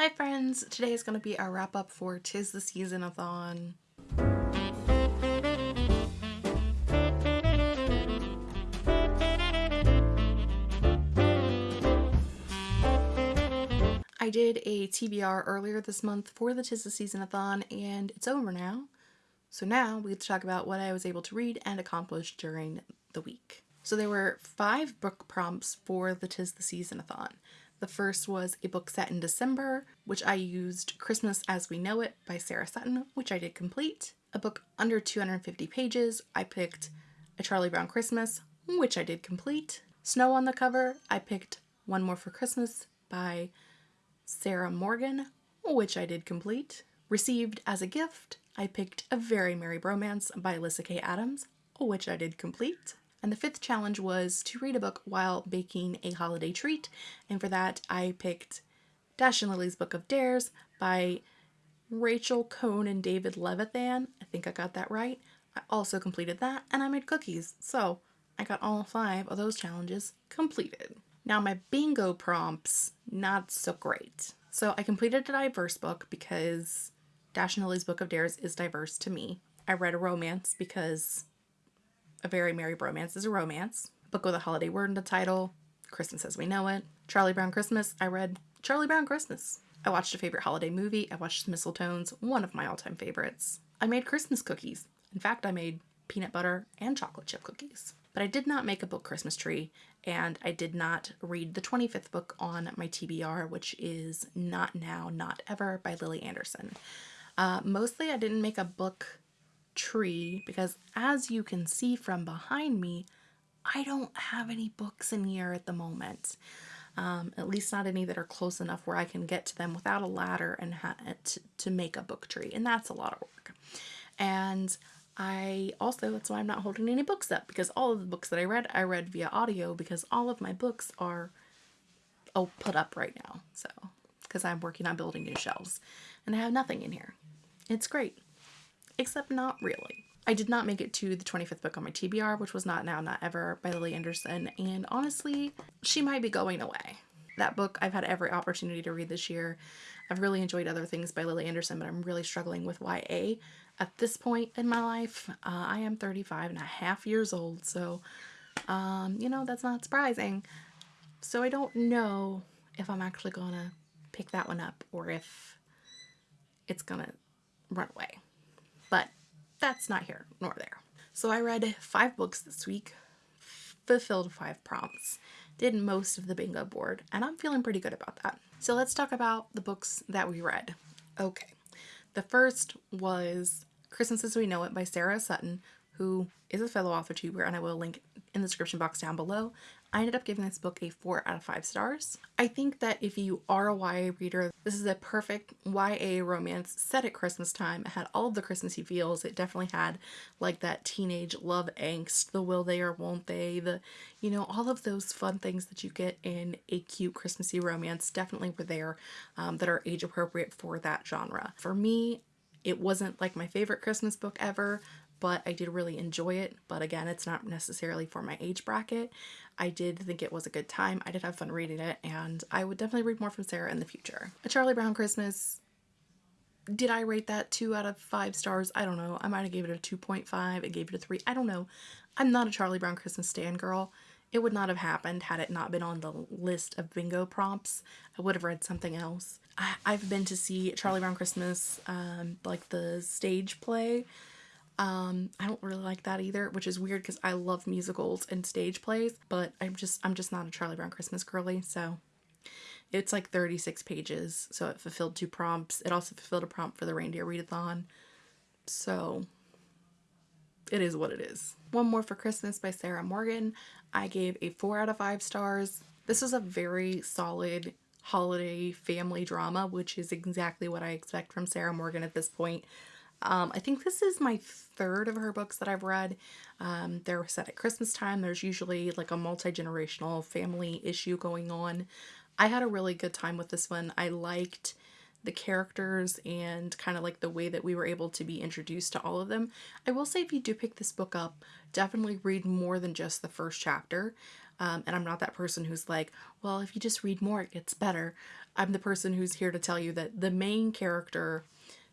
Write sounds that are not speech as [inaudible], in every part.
Hi friends! Today is going to be our wrap up for Tis the Season-a-thon. I did a TBR earlier this month for the Tis the Season-a-thon and it's over now. So now we get to talk about what I was able to read and accomplish during the week. So there were five book prompts for the Tis the Season-a-thon. The first was a book set in December, which I used Christmas as We Know It by Sarah Sutton, which I did complete. A book under 250 pages, I picked A Charlie Brown Christmas, which I did complete. Snow on the cover, I picked One More for Christmas by Sarah Morgan, which I did complete. Received as a gift, I picked A Very Merry Bromance by Alyssa Kay Adams, which I did complete. And the fifth challenge was to read a book while baking a holiday treat. And for that, I picked Dash and Lily's Book of Dares by Rachel Cohn and David Levithan. I think I got that right. I also completed that and I made cookies. So I got all five of those challenges completed. Now my bingo prompts, not so great. So I completed a diverse book because Dash and Lily's Book of Dares is diverse to me. I read a romance because a Very Merry Bromance is a romance. Book with a holiday word in the title. Christmas as We Know It. Charlie Brown Christmas. I read Charlie Brown Christmas. I watched a favorite holiday movie. I watched Mistletoes, one of my all-time favorites. I made Christmas cookies. In fact, I made peanut butter and chocolate chip cookies. But I did not make a book Christmas tree, and I did not read the 25th book on my TBR, which is Not Now, Not Ever by Lily Anderson. Uh, mostly I didn't make a book tree because as you can see from behind me, I don't have any books in here at the moment. Um, at least not any that are close enough where I can get to them without a ladder and to, to make a book tree. And that's a lot of work. And I also, that's why I'm not holding any books up because all of the books that I read, I read via audio because all of my books are oh, put up right now. So, because I'm working on building new shelves and I have nothing in here. It's great except not really. I did not make it to the 25th book on my TBR, which was Not Now, Not Ever by Lily Anderson, and honestly, she might be going away. That book I've had every opportunity to read this year. I've really enjoyed other things by Lily Anderson, but I'm really struggling with YA. At this point in my life, uh, I am 35 and a half years old, so, um, you know, that's not surprising. So I don't know if I'm actually gonna pick that one up or if it's gonna run away but that's not here nor there. So I read five books this week, fulfilled five prompts, did most of the bingo board, and I'm feeling pretty good about that. So let's talk about the books that we read. Okay, the first was Christmas as We Know It by Sarah Sutton, who is a fellow author tuber, and I will link in the description box down below. I ended up giving this book a 4 out of 5 stars. I think that if you are a YA reader, this is a perfect YA romance set at Christmas time. It had all of the Christmassy feels. It definitely had like that teenage love angst, the will they or won't they, the, you know, all of those fun things that you get in a cute Christmassy romance definitely were there um, that are age appropriate for that genre. For me, it wasn't like my favorite Christmas book ever, but I did really enjoy it. But again, it's not necessarily for my age bracket. I did think it was a good time. I did have fun reading it, and I would definitely read more from Sarah in the future. A Charlie Brown Christmas, did I rate that 2 out of 5 stars? I don't know. I might have gave it a 2.5. I gave it a 3. I don't know. I'm not a Charlie Brown Christmas stand girl. It would not have happened had it not been on the list of bingo prompts. I would have read something else. I, have been to see Charlie Brown Christmas, um, like the stage play um, I don't really like that either, which is weird because I love musicals and stage plays, but I'm just I'm just not a Charlie Brown Christmas girly, so it's like 36 pages, so it fulfilled two prompts. It also fulfilled a prompt for the reindeer readathon. So it is what it is. One More for Christmas by Sarah Morgan. I gave a 4 out of 5 stars. This is a very solid holiday family drama, which is exactly what I expect from Sarah Morgan at this point. Um, I think this is my third of her books that I've read. Um, they're set at Christmas time. There's usually like a multi-generational family issue going on. I had a really good time with this one. I liked the characters and kind of like the way that we were able to be introduced to all of them. I will say if you do pick this book up, definitely read more than just the first chapter. Um, and I'm not that person who's like, well, if you just read more, it gets better. I'm the person who's here to tell you that the main character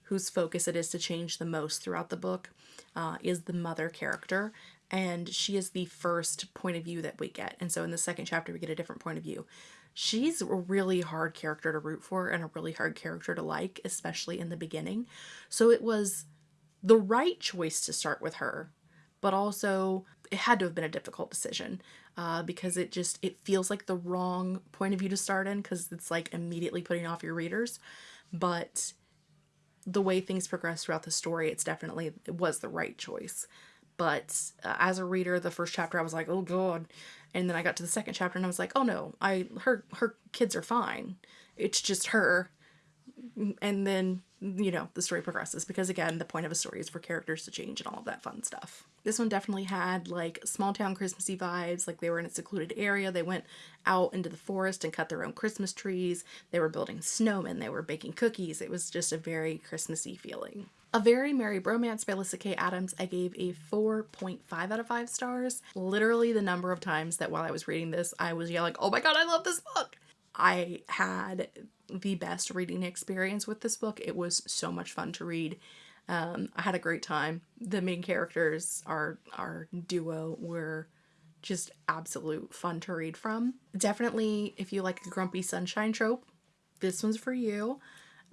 whose focus it is to change the most throughout the book uh, is the mother character. And she is the first point of view that we get. And so in the second chapter, we get a different point of view. She's a really hard character to root for and a really hard character to like, especially in the beginning. So it was the right choice to start with her, but also it had to have been a difficult decision uh, because it just it feels like the wrong point of view to start in because it's like immediately putting off your readers but the way things progress throughout the story it's definitely it was the right choice. But uh, as a reader the first chapter i was like oh god. And then i got to the second chapter and i was like oh no i her her kids are fine. It's just her. And then you know the story progresses because again the point of a story is for characters to change and all of that fun stuff. This one definitely had like small town christmassy vibes like they were in a secluded area. They went out into the forest and cut their own christmas trees. They were building snowmen. They were baking cookies. It was just a very christmassy feeling. A Very Merry Bromance by Lyssa Kay Adams, I gave a 4.5 out of 5 stars. Literally the number of times that while I was reading this, I was yelling, oh my god, I love this book! I had the best reading experience with this book. It was so much fun to read. Um, I had a great time. The main characters, our our duo, were just absolute fun to read from. Definitely, if you like a grumpy sunshine trope, this one's for you.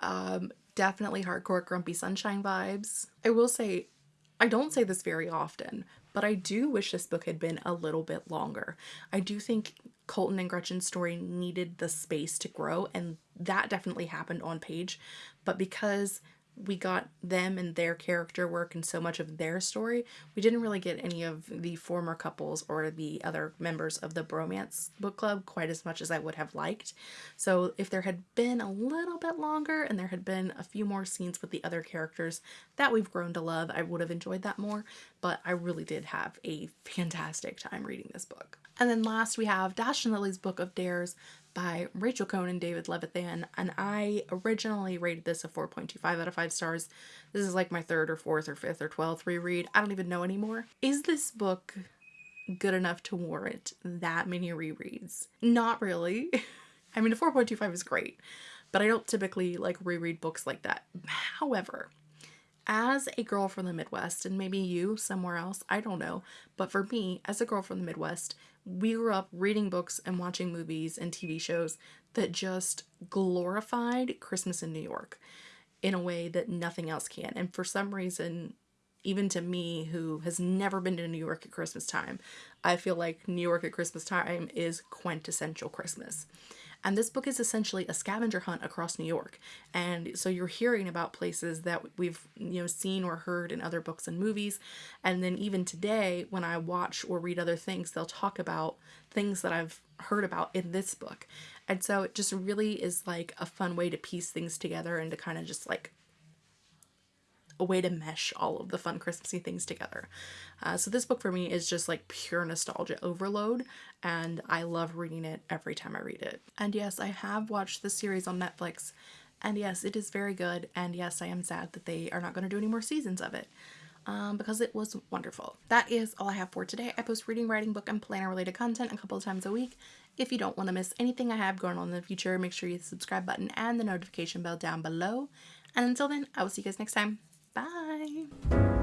Um, definitely hardcore grumpy sunshine vibes. I will say, I don't say this very often, but I do wish this book had been a little bit longer. I do think Colton and Gretchen's story needed the space to grow, and that definitely happened on page. But because we got them and their character work and so much of their story, we didn't really get any of the former couples or the other members of the bromance book club quite as much as I would have liked. So if there had been a little bit longer and there had been a few more scenes with the other characters that we've grown to love, I would have enjoyed that more. But I really did have a fantastic time reading this book. And then last we have Dash and Lily's Book of Dares by Rachel Cohn and David Levithan. And I originally rated this a 4.25 out of 5 stars. This is like my third or fourth or fifth or 12th reread. I don't even know anymore. Is this book good enough to warrant that many rereads? Not really. [laughs] I mean, a 4.25 is great, but I don't typically like reread books like that. However, as a girl from the Midwest, and maybe you somewhere else, I don't know, but for me, as a girl from the Midwest, we grew up reading books and watching movies and TV shows that just glorified Christmas in New York in a way that nothing else can. And for some reason, even to me who has never been to New York at Christmas time, I feel like New York at Christmas time is quintessential Christmas. And this book is essentially a scavenger hunt across New York. And so you're hearing about places that we've, you know, seen or heard in other books and movies. And then even today, when I watch or read other things, they'll talk about things that I've heard about in this book. And so it just really is like a fun way to piece things together and to kind of just like a way to mesh all of the fun Christmassy things together. Uh, so this book for me is just like pure nostalgia overload and I love reading it every time I read it. And yes, I have watched the series on Netflix and yes, it is very good and yes, I am sad that they are not going to do any more seasons of it. Um, because it was wonderful. That is all I have for today. I post reading, writing, book, and planner related content a couple of times a week. If you don't want to miss anything I have going on in the future, make sure you hit the subscribe button and the notification bell down below. And until then, I will see you guys next time. Bye.